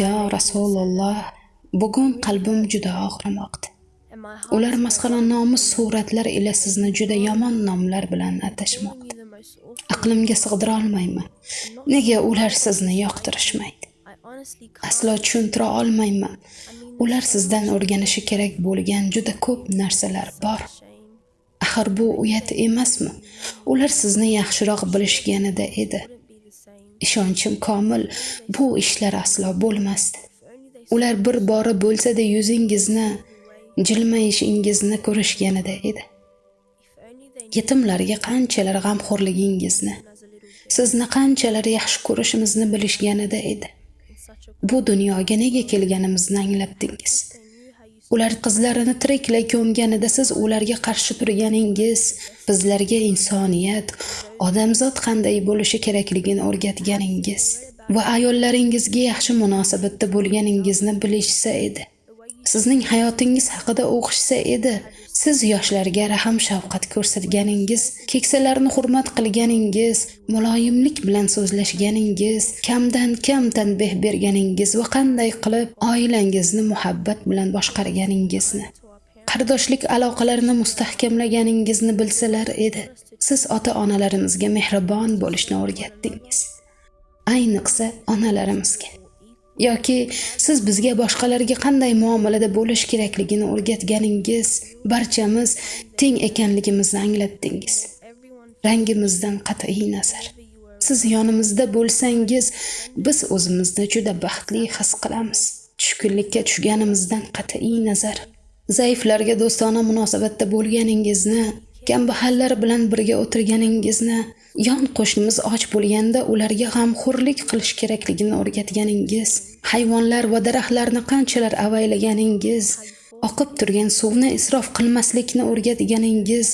Yo rasululloh bugun qalbim juda og'rimoqda ular masxara nomus suratlar ila sizni juda yomon nomlar bilan atashmoqda aqlimga sig'dira olmayman. Nega ular sizni yoqtirishmaydi? Aslo tushuntira olmayman. Ular sizdan o'rganishi kerak bo'lgan juda ko'p narsalar bor. Axir bu uyat emasmi? Ular sizni yaxshiroq bilishganida edi ishonchim komil. Bu ishlar aslo bo'lmasdi. Ular bir bora bo'lsada yuzingizni jilmayishingizni ko'rishganida edi. Yetimlarga qanchalar g'amxo'rligingizni sizni qanchalar yaxshi ko'rishimizni bilishganida edi. Bu dunyoga nega kelganimizni anglatdingiz? Ular qizlarini tiriklay ko'mganida siz ularga qarshi turganingiz bizlarga insoniyat odamzod qanday bo'lishi kerakligini o'rgatganingiz va ayollaringizga yaxshi munosabatda bo'lganingizni bilishsa edi. Sizning hayotingiz haqida o'qishsa edi siz yoshlarga rahm shafqat ko'rsatganingiz keksalarni hurmat qilganingiz muloyimlik bilan so'zlashganingiz kamdan kam tanbeh berganingiz va qanday qilib oilangizni muhabbat bilan boshqarganingizni qardoshlik aloqalarini mustahkamlaganingizni bilsalar edi. Siz ota onalarimizga mehribon bo'lishni o'rgatdingiz. Ayniqsa onalarimizga. Yoki siz bizga boshqalarga qanday muomalada bo'lish kerakligini o'rgatganingiz barchamiz teng ekanligimizni anglatdingiz. Rangimizdan qat'iy nazar. Siz yonimizda bo'lsangiz biz o'zimizni juda baxtli his qilamiz. Tushkunlikka tushganimizdan qat'iy nazar. Zaiflarga do'stona munosabatda bo'lganingizni kambag'allar bilan birga o'tirganingizni yon qo'shnimiz och bo'lganda ularga g'amxo'rlik qilish kerakligini o'rgatganingiz hayvonlar va daraxtlarni qanchalar avaylaganingiz oqib turgan suvni isrof qilmaslikni o'rgatganingiz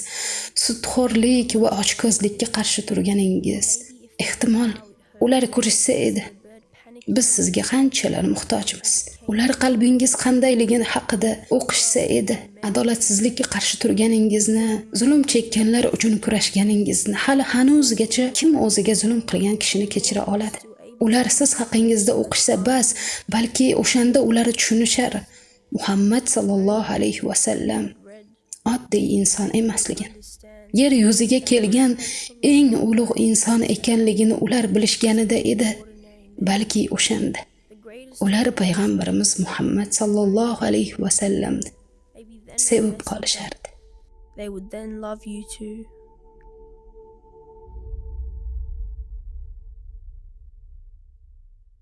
sudxo'rlik va ochkozlikka qarshi turganingiz. Ehtimol ular ko'rishsa edi. Biz sizga qanchalar muhtojmiz? Ular qalbingiz qandayligini haqida o'qishsa edi adolatsizlikka qarshi turganingizni zulm chekkanlar uchun kurashganingizni hali hanuzgacha kim o'ziga zulm qilgan kishini kechira oladi? Ular siz haqingizda o'qishsa bas balki o'shanda ular tushunishar. Muhammad sollallohu alayhi vasallam oddiy inson emasligini. Yer yuziga kelgan eng ulug' inson ekanligini ular bilishganida edi. Balki o'shanda. Ular payg'ambarimiz muhammad sollallohu alayhi vasallamni would then sevib qolishardi